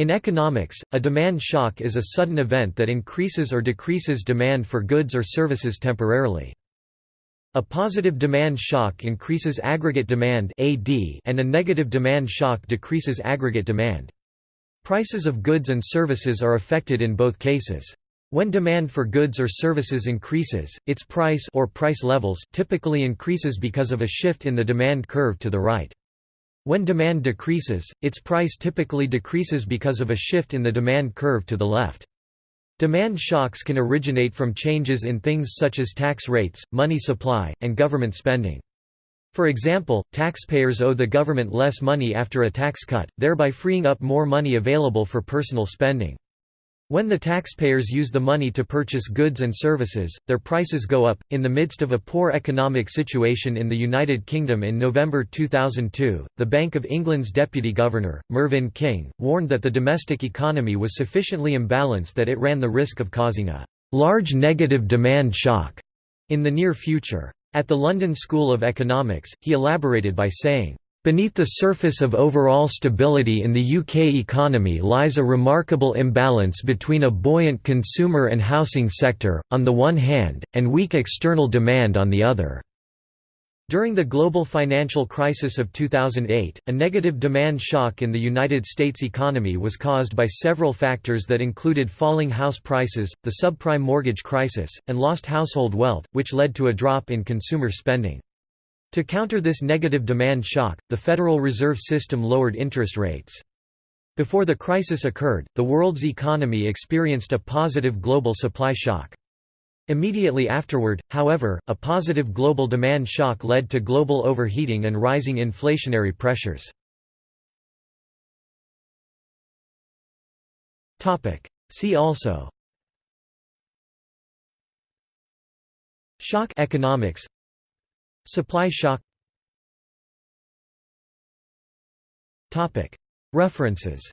In economics, a demand shock is a sudden event that increases or decreases demand for goods or services temporarily. A positive demand shock increases aggregate demand and a negative demand shock decreases aggregate demand. Prices of goods and services are affected in both cases. When demand for goods or services increases, its price or price levels typically increases because of a shift in the demand curve to the right. When demand decreases, its price typically decreases because of a shift in the demand curve to the left. Demand shocks can originate from changes in things such as tax rates, money supply, and government spending. For example, taxpayers owe the government less money after a tax cut, thereby freeing up more money available for personal spending. When the taxpayers use the money to purchase goods and services, their prices go up. In the midst of a poor economic situation in the United Kingdom in November 2002, the Bank of England's Deputy Governor, Mervyn King, warned that the domestic economy was sufficiently imbalanced that it ran the risk of causing a large negative demand shock in the near future. At the London School of Economics, he elaborated by saying, Beneath the surface of overall stability in the UK economy lies a remarkable imbalance between a buoyant consumer and housing sector, on the one hand, and weak external demand on the other. During the global financial crisis of 2008, a negative demand shock in the United States economy was caused by several factors that included falling house prices, the subprime mortgage crisis, and lost household wealth, which led to a drop in consumer spending. To counter this negative demand shock, the Federal Reserve System lowered interest rates. Before the crisis occurred, the world's economy experienced a positive global supply shock. Immediately afterward, however, a positive global demand shock led to global overheating and rising inflationary pressures. See also Shock economics Supply shock. References